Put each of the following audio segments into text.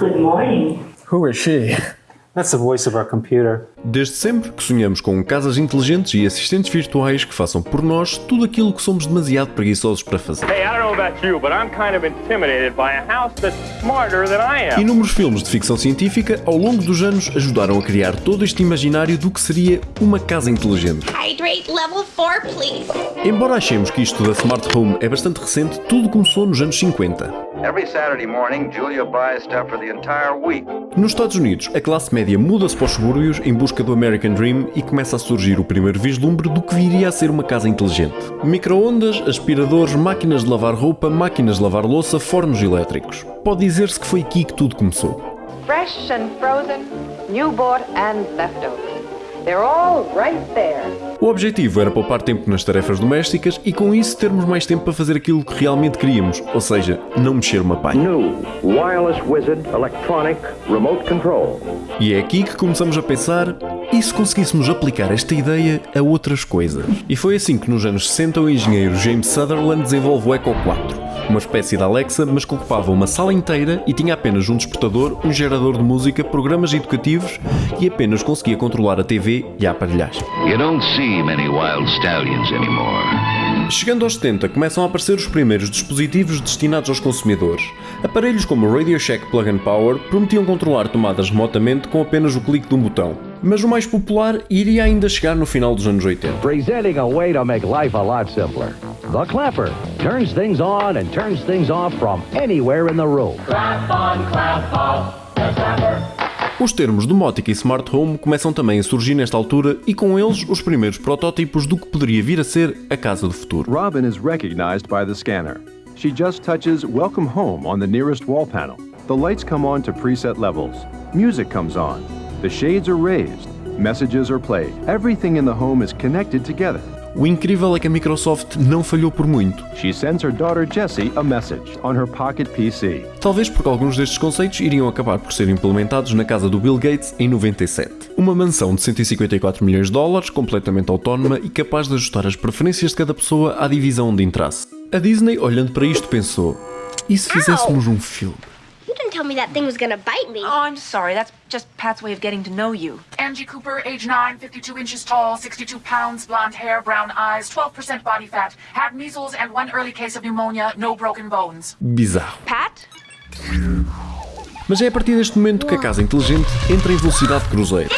Good morning. Who is she? That's the voice of our computer. Desde sempre que sonhamos com casas inteligentes e assistentes virtuais que façam por nós tudo aquilo que somos demasiado preguiçosos para fazer. Hey, I don't know about you, but I'm kind of intimidated by a house that's smarter than I am. Inúmeros filmes de ficção científica ao longo dos anos ajudaram a criar todo este imaginário do que seria uma casa inteligente. Hydrate level 4, please. Embora achemos que isto da Smart Home é bastante recente, tudo começou nos anos 50. Every Saturday morning, Julia buys stuff for the entire week. Nos Estados Unidos, a classe média muda-se para os subúrbios em busca do American Dream e começa a surgir o primeiro vislumbre do que viria a ser uma casa inteligente. Microondas, aspiradores, máquinas de lavar roupa, máquinas de lavar louça, fornos elétricos. Pode dizer-se que foi aqui que tudo começou. Fresh and frozen, new bought and leftovers. O objetivo era poupar tempo nas tarefas domésticas e com isso termos mais tempo para fazer aquilo que realmente queríamos, ou seja, não mexer uma palha. New wireless wizard electronic remote control. E é aqui que começamos a pensar, e se conseguíssemos aplicar esta ideia a outras coisas? E foi assim que nos anos 60 o engenheiro James Sutherland desenvolve o Echo 4, uma espécie de Alexa, mas que ocupava uma sala inteira e tinha apenas um despertador, um gerador de música, programas educativos e apenas conseguia controlar a TV e a aparelhagem. You don't see many wild stallions anymore. Chegando aos 70, começam a aparecer os primeiros dispositivos destinados aos consumidores. Aparelhos como o Radio Shack Plug and Power prometiam controlar tomadas remotamente com apenas o clique de um botão. Mas o mais popular iria ainda chegar no final dos anos 80. Presenting a way to make life a lot simpler. The Clapper turns things on and turns things off from anywhere in the room. Clap on, clap off, the Clapper. Os termos domótica e smart home começam também a surgir nesta altura e com eles os primeiros protótipos do que poderia vir a ser a casa do futuro. Robin is recognized by the scanner. She just touches Welcome Home on the nearest wall panel. The lights come on to preset levels. Music comes on. The shades are raised. Messages are played. Everything in the home is connected together. O incrível é que a Microsoft não falhou por muito. She sends her daughter Jessie a message on her pocket PC. Talvez porque alguns destes conceitos iriam acabar por ser implementados na casa do Bill Gates em 97. Uma mansão de 154 milhões de dólares, completamente autónoma e capaz de ajustar as preferências de cada pessoa à divisão onde entrasse. A Disney, olhando para isto, pensou: e se fizéssemos um filme? Tell me that thing was gonna bite me. Oh, I'm sorry. That's just Pat's way of getting to know you. Angie Cooper, age 9, 52 inches tall, 62 pounds, blonde hair, brown eyes, 12% body fat, had measles and one early case of pneumonia, no broken bones. Bizarro. Pat? Mas é a partir deste momento que a casa inteligente entra em velocidade cruzeiro.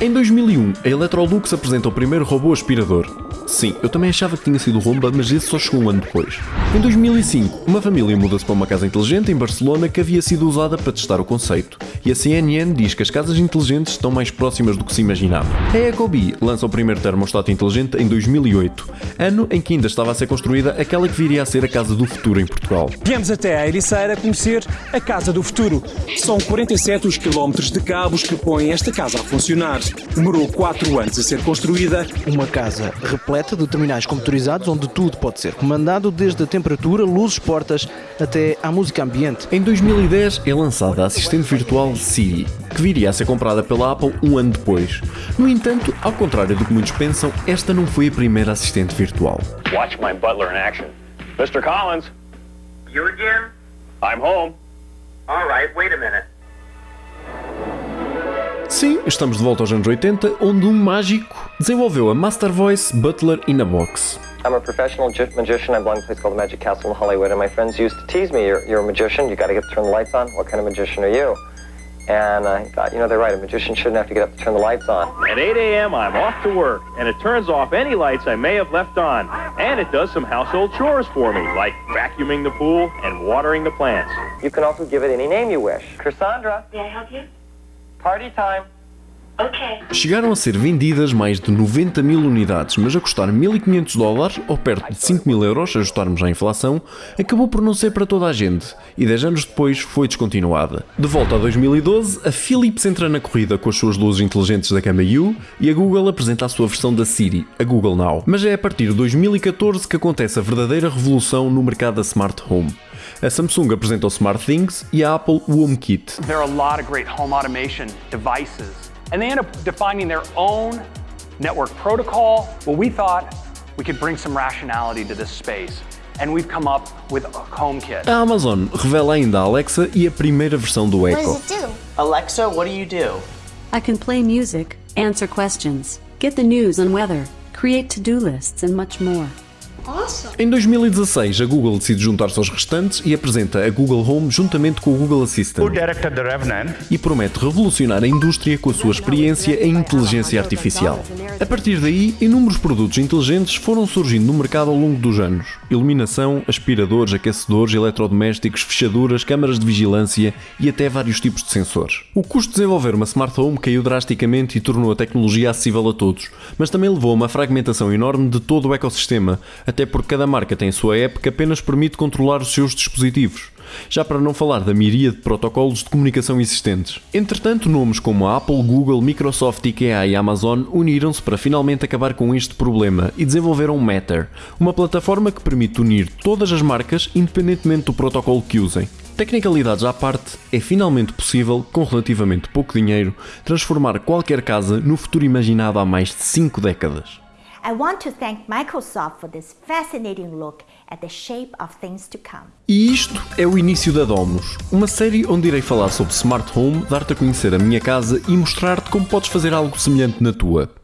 Em 2001, a Electrolux apresenta o primeiro robô aspirador. Sim, eu também achava que tinha sido Romba, mas esse só chegou um ano depois. Em 2005, uma família muda-se para uma casa inteligente em Barcelona que havia sido usada para testar o conceito. E a CNN diz que as casas inteligentes estão mais próximas do que se imaginava. A Ecobee lança o primeiro termostato inteligente em 2008, ano em que ainda estava a ser construída aquela que viria a ser a casa do futuro em Portugal. Viemos até a Ericeira conhecer a Casa do Futuro. São 47 os quilómetros de cabos que põem esta casa a funcionar. Demorou 4 anos a ser construída. Uma casa repleta de terminais computadorizados onde tudo pode ser comandado, desde a temperatura, luzes, portas, até à música ambiente. Em 2010 é lançada a assistente virtual Siri, que viria a ser comprada pela Apple um ano depois. No entanto, ao contrário do que muitos pensam, esta não foi a primeira assistente virtual. Watch my butler in action. Mr. Collins, You again? I'm home. All right, wait a minute. Sim, estamos de volta aos anos 80, onde um mágico desenvolveu a Master Voice Butler in a Box. I'm a professional magician. I belong to a place called the Magic Castle in Hollywood, and my friends used to tease me, you're, you're a magician, you gotta get to turn the lights on. What kind of magician are you? And I thought, you know, they're right, a magician shouldn't have to get up to turn the lights on. At 8 a.m., I'm off to work, and it turns off any lights I may have left on. And it does some household chores for me, like vacuuming the pool and watering the plants. You can also give it any name you wish. Cassandra, May I help you? Party time. Okay. Chegaram a ser vendidas mais de 90 mil unidades, mas a custar 1.500 dólares, ou perto de 5 mil euros, se ajustarmos à inflação, acabou por não ser para toda a gente, e 10 anos depois foi descontinuada. De volta a 2012, a Philips entra na corrida com as suas luzes inteligentes da gama U, e a Google apresenta a sua versão da Siri, a Google Now. Mas é a partir de 2014 que acontece a verdadeira revolução no mercado da Smart Home. A Samsung apresenta o SmartThings e a Apple o HomeKit. There are a lot of great home automation devices, and they end up defining their own network protocol. Well, we thought we could bring some rationality to this space. and we've come up with a HomeKit. A Amazon revela ainda a Alexa e a primeira versão do Echo. Alexa, what do you do? I can play music, answer questions, get the news and weather, create to-do lists, and much more. Awesome. Em 2016, a Google decide juntar-se aos restantes e apresenta a Google Home juntamente com o Google Assistant. E promete revolucionar a indústria com a sua experiência em inteligência artificial. A partir daí, inúmeros produtos inteligentes foram surgindo no mercado ao longo dos anos. Iluminação, aspiradores, aquecedores, eletrodomésticos, fechaduras, câmaras de vigilância e até vários tipos de sensores. O custo de desenvolver uma smart home caiu drasticamente e tornou a tecnologia acessível a todos, mas também levou a uma fragmentação enorme de todo o ecossistema, até porque cada marca tem a sua app que apenas permite controlar os seus dispositivos. Já para não falar da miríade de protocolos de comunicação existentes. Entretanto, nomes como a Apple, Google, Microsoft, IKEA e Amazon uniram-se para finalmente acabar com este problema e desenvolveram Matter, uma plataforma que permite unir todas as marcas independentemente do protocolo que usem. Tecnicalidades à parte, é finalmente possível, com relativamente pouco dinheiro, transformar qualquer casa no futuro imaginado há mais de 5 décadas. I want to thank Microsoft for this fascinating look at the shape of things to come. E isto é o início da Domus, uma série onde irei falar sobre Smart Home, dar-te a conhecer a minha casa e mostrar-te como podes fazer algo semelhante na tua.